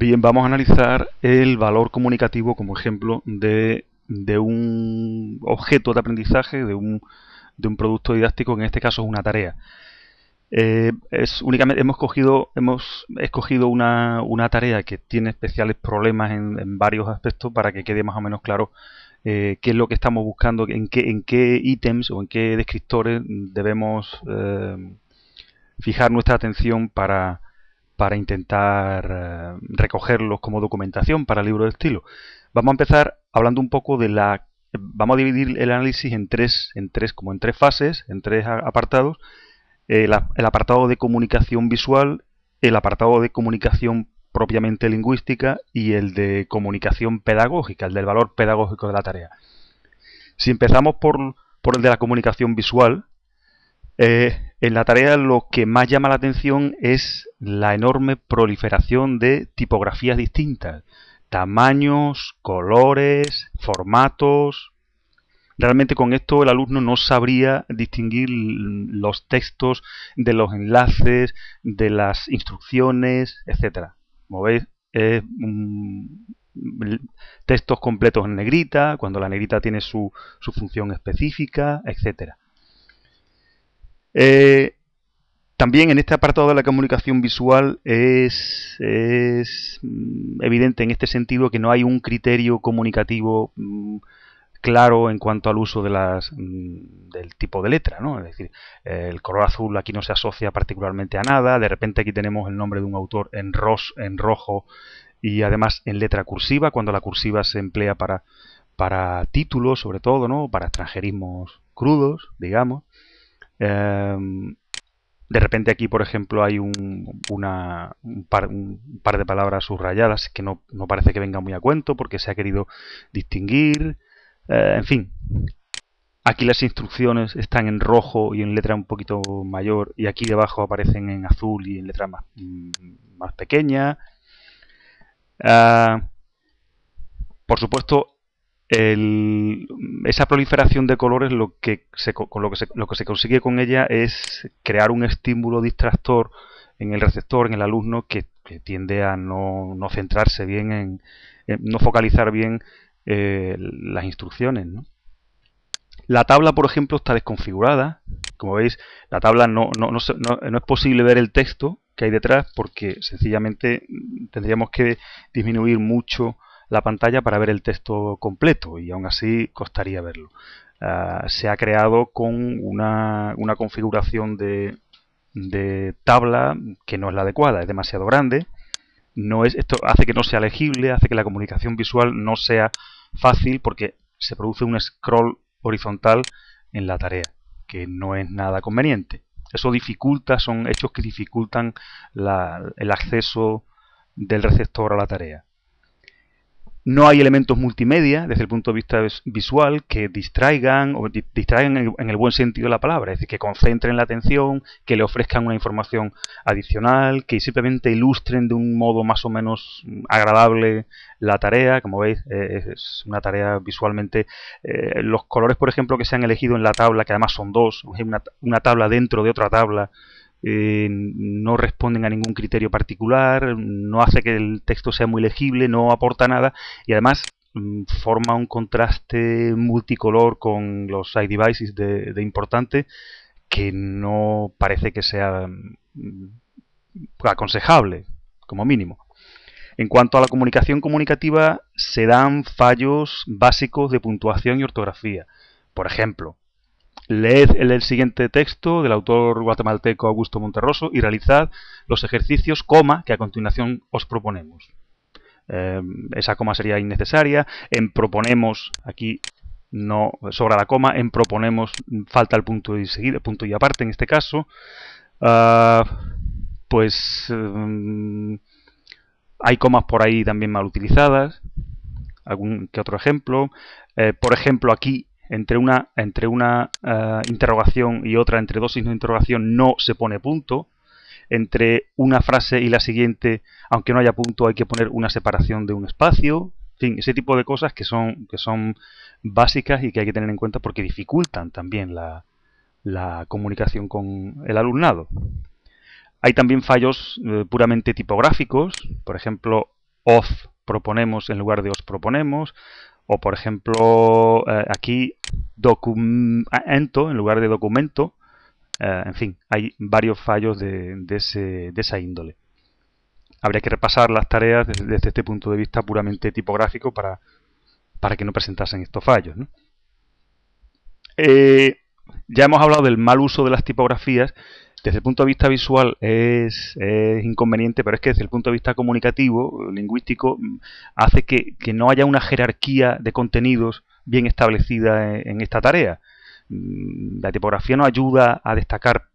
Bien, vamos a analizar el valor comunicativo como ejemplo de, un objeto de aprendizaje, de un, de un, producto didáctico, que en este caso es una tarea. Eh, es únicamente hemos cogido hemos escogido una, una tarea que tiene especiales problemas en, varios aspectos para que quede más o menos claro eh, qué es lo que estamos buscando, en qué, en qué ítems o en qué descriptores debemos eh, fijar nuestra atención para, para intentar eh, recogerlos como documentación para el libro de estilo. Vamos a empezar hablando un poco de la... Vamos a dividir el análisis en tres, en tres, como en tres fases, en tres apartados. El, apartado de comunicación visual, el apartado de comunicación propiamente lingüística y el de comunicación pedagógica, el del valor pedagógico de la tarea. Si empezamos por, por el de la comunicación visual, eh, en la tarea lo que más llama la atención es la enorme proliferación de tipografías distintas, tamaños, colores, formatos. Realmente con esto el alumno no sabría distinguir los textos de los enlaces, de las instrucciones, etcétera. Como veis, es textos completos en negrita, cuando la negrita tiene su, su función específica, etcétera. Eh, también en este apartado de la comunicación visual es, mm, evidente en este sentido que no hay un criterio comunicativo mm, claro en cuanto al uso de las, mm, del tipo de letra, ¿no? Es decir, el color azul aquí no se asocia particularmente a nada, de repente aquí tenemos el nombre de un autor en, ros, en rojo y además en letra cursiva, cuando la cursiva se emplea para, para títulos sobre todo, ¿no? Para extranjerismos crudos, digamos. Em, de repente aquí, por ejemplo, hay un, una, un, par, de palabras subrayadas que no, parece que venga muy a cuento porque se ha querido distinguir. Eh, en fin, aquí las instrucciones están en rojo y en letra un poquito mayor y aquí debajo aparecen en azul y en letra más, más pequeña. Ah, por supuesto, esa proliferación de colores lo que se, con lo que, se, lo que se consigue con ella es crear un estímulo distractor en el receptor, en el alumno, que, tiende a no, centrarse bien en, no focalizar bien eh, las instrucciones. La tabla, por ejemplo, está desconfigurada. Como veis, la tabla no, no, no, no, es posible ver el texto que hay detrás porque sencillamente tendríamos que disminuir mucho la pantalla para ver el texto completo y aún así costaría verlo. Ah, se ha creado con una, configuración de, de, tabla que no es la adecuada, es demasiado grande. No es, esto hace que no sea legible, hace que la comunicación visual no sea fácil porque se produce un scroll horizontal en la tarea, que no es nada conveniente. Eso dificulta, son hechos que dificultan el acceso del receptor a la tarea. No hay elementos multimedia desde el punto de vista visual que distraigan o distraigan en el, buen sentido de la palabra, es decir, que concentren la atención, que le ofrezcan una información adicional, que simplemente ilustren de un modo más o menos agradable la tarea. Como veis, eh, es una tarea visualmente. Eh, los colores, por ejemplo, que se han elegido en la tabla, que además son dos, una tabla dentro de otra tabla, eh, no responden a ningún criterio particular, no hace que el texto sea muy legible, no aporta nada y además mm, forma un contraste multicolor con los iDevices de, de importante que no parece que sea mm, aconsejable, como mínimo. En cuanto a la comunicación comunicativa, se dan fallos básicos de puntuación y ortografía. Por ejemplo, Leed el, siguiente texto del autor guatemalteco Augusto Monterroso y realizad los ejercicios, coma, que a continuación os proponemos. Eh, esa coma sería innecesaria. En proponemos, aquí no sobra la coma, en proponemos falta el punto y seguida, punto y aparte en este caso. Ah, pues eh, hay comas por ahí también mal utilizadas. Algún que otro ejemplo. Eh, por ejemplo, aquí entre una, entre una eh, interrogación y otra, entre dos signos de interrogación, no se pone punto. Entre una frase y la siguiente, aunque no haya punto, hay que poner una separación de un espacio. En fin, ese tipo de cosas que son, que son básicas y que hay que tener en cuenta porque dificultan también la, la comunicación con el alumnado. Hay también fallos eh, puramente tipográficos, por ejemplo, os proponemos en lugar de os proponemos, o por ejemplo eh, aquí documento en lugar de documento, eh, en fin, hay varios fallos de, de, esa índole. Habría que repasar las tareas desde, este punto de vista puramente tipográfico para, para que no presentasen estos fallos. Eh, ya hemos hablado del mal uso de las tipografías desde el punto de vista visual es, inconveniente, pero es que desde el punto de vista comunicativo, lingüístico, hace que, no haya una jerarquía de contenidos bien establecida en, esta tarea. Mm, la tipografía no ayuda a destacar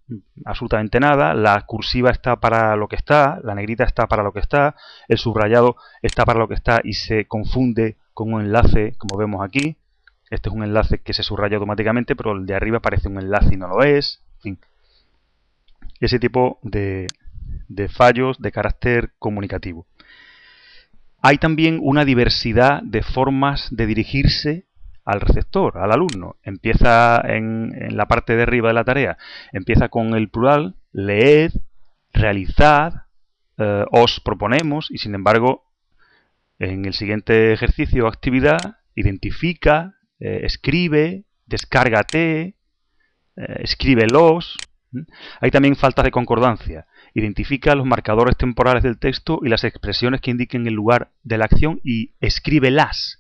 absolutamente nada, la cursiva está para lo que está, la negrita está para lo que está, el subrayado está para lo que está y se confunde con un enlace, como vemos aquí. Este es un enlace que se subraya automáticamente, pero el de arriba parece un enlace y no lo es. En fin, ese tipo de, fallos de carácter comunicativo. Hay también una diversidad de formas de dirigirse al receptor, al alumno. Empieza en, la parte de arriba de la tarea, empieza con el plural, leed, realizad, eh, os proponemos y sin embargo en el siguiente ejercicio o actividad identifica, eh, escribe, descárgate, eh, escríbelos, hay también faltas de concordancia. Identifica los marcadores temporales del texto y las expresiones que indiquen el lugar de la acción y escríbelas.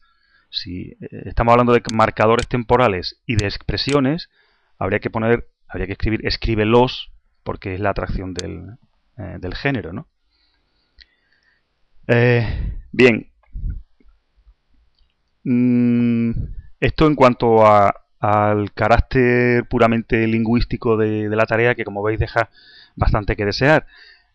Si eh, estamos hablando de marcadores temporales y de expresiones, habría que poner, habría que escribir escríbelos porque es la atracción del, eh, género, ¿no? Eh, bien. Mm, esto en cuanto a, al carácter puramente lingüístico de, la tarea que como veis deja bastante que desear.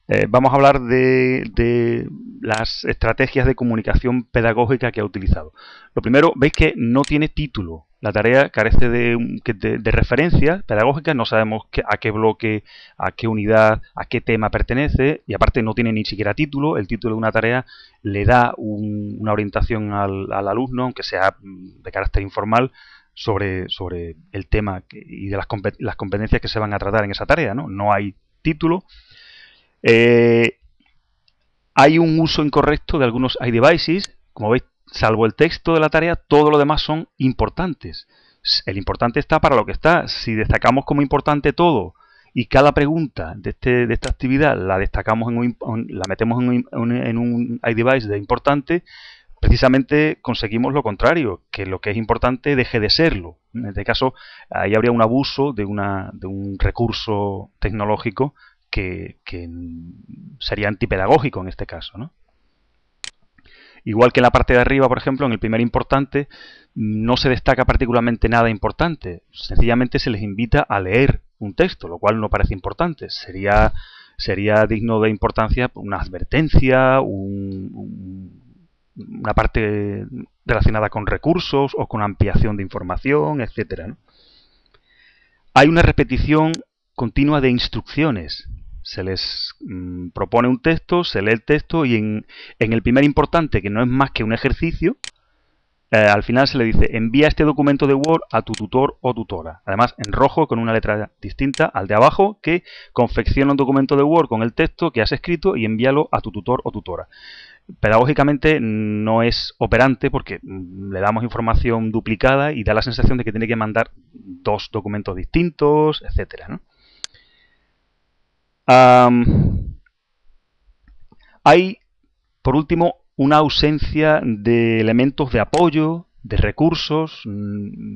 Eh, vamos a hablar de, las estrategias de comunicación pedagógica que ha utilizado. Lo primero, veis que no tiene título. La tarea carece de, de, referencias pedagógicas, no sabemos a qué bloque, a qué unidad, a qué tema pertenece y aparte no tiene ni siquiera título. El título de una tarea le da una orientación al, al alumno, aunque sea de carácter informal, sobre, sobre el tema y de las, las, competencias que se van a tratar en esa tarea. No, no hay título. Eh, hay un uso incorrecto de algunos iDevices. Como veis, salvo el texto de la tarea, todo lo demás son importantes. El importante está para lo que está. Si destacamos como importante todo y cada pregunta de, este, de esta actividad la destacamos en la metemos en un, en un iDevice de importante, precisamente conseguimos lo contrario, que lo que es importante deje de serlo. En este caso, ahí habría un abuso de, una, de un recurso tecnológico que, sería antipedagógico en este caso. ¿no? Igual que en la parte de arriba, por ejemplo, en el primer importante, no se destaca particularmente nada importante. Sencillamente se les invita a leer un texto, lo cual no parece importante. Sería, sería digno de importancia una advertencia, un una parte relacionada con recursos o con ampliación de información, etcétera. Hay una repetición continua de instrucciones. Se les mm, propone un texto, se lee el texto y en, el primer importante, que no es más que un ejercicio, eh, al final se le dice envía este documento de Word a tu tutor o tutora. Además, en rojo con una letra distinta al de abajo que confecciona un documento de Word con el texto que has escrito y envíalo a tu tutor o tutora pedagógicamente no es operante porque le damos información duplicada y da la sensación de que tiene que mandar dos documentos distintos, etcétera. hay, por último, una ausencia de elementos de apoyo, de recursos, mm,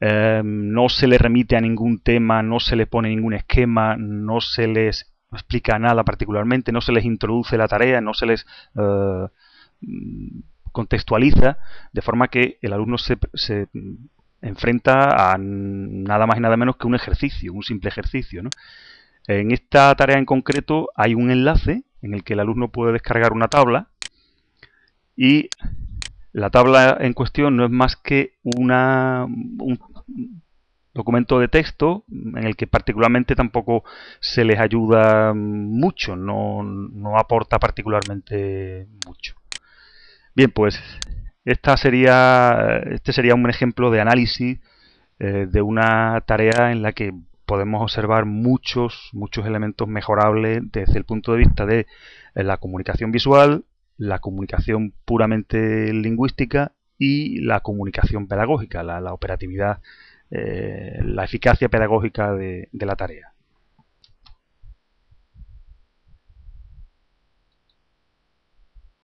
em, no se le remite a ningún tema, no se le pone ningún esquema, no se les explica nada particularmente, no se les introduce la tarea, no se les eh, contextualiza, de forma que el alumno se, enfrenta a nada más y nada menos que un ejercicio, un simple ejercicio. En esta tarea en concreto hay un enlace en el que el alumno puede descargar una tabla y la tabla en cuestión no es más que una, documento de texto en el que particularmente tampoco se les ayuda mucho, no, aporta particularmente mucho. Bien, pues esta sería, este sería un ejemplo de análisis eh, de una tarea en la que podemos observar muchos, muchos elementos mejorables desde el punto de vista de la comunicación visual, la comunicación puramente lingüística y la comunicación pedagógica, la, operatividad, eh, la eficacia pedagógica de, la tarea.